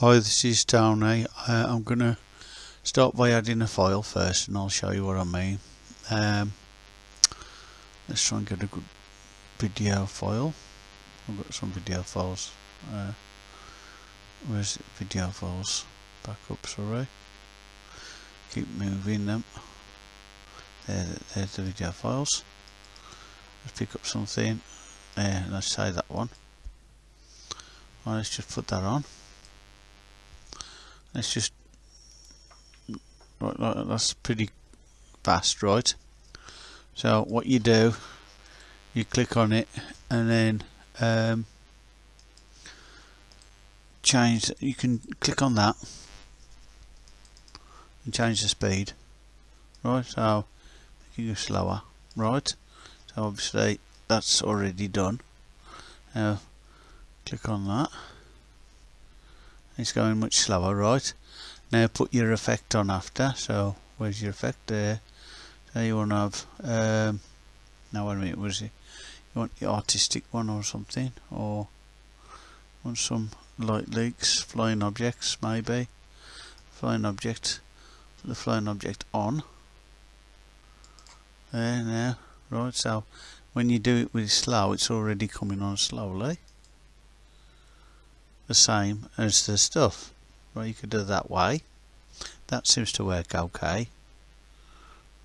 Hi, this is Tony. Uh, I'm going to start by adding a file first and I'll show you what I mean. Um, let's try and get a good video file. I've got some video files. Uh, where's it? Video files? Back up, sorry. Keep moving them. There, there's the video files. Let's pick up something. There, let's say that one. Let's just put that on let's just right, that's pretty fast right? So what you do you click on it and then um, change you can click on that and change the speed right? So you go slower right? So obviously that's already done. Now click on that it's going much slower right? Now put your effect on after. So where's your effect? There. So you want to have um, now wait a minute was it? You want the artistic one or something? Or want some light leaks flying objects maybe? Flying object the flying object on. There now. Right so when you do it with slow it's already coming on slowly the same as the stuff. Right, you could do that way. That seems to work okay.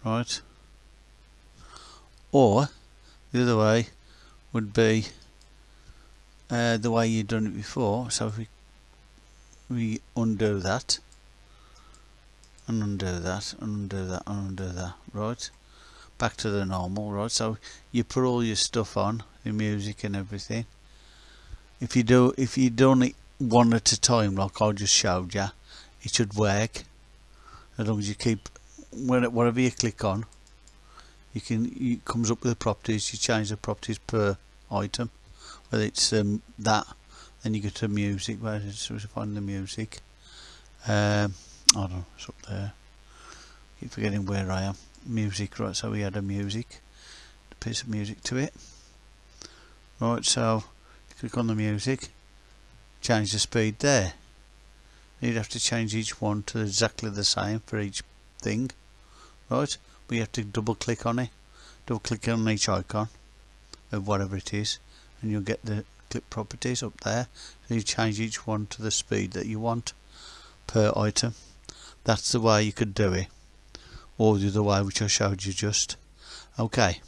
Right. Or the other way would be uh, the way you've done it before. So if we we undo that and undo that and undo that and undo that, right? Back to the normal, right? So you put all your stuff on, the music and everything if you do if you done it one at a time like I just showed you it should work. As long as you keep whatever you click on you can it comes up with the properties you change the properties per item. Whether it's um, that then you go to music where it's find the music. Um, I don't know it's up there. Keep forgetting where I am. Music right so we add a music a piece of music to it. Right so click on the music change the speed there. You'd have to change each one to exactly the same for each thing right? You have to double click on it double click on each icon of whatever it is and you'll get the clip properties up there. So you change each one to the speed that you want per item. That's the way you could do it. Or the other way which I showed you just. Okay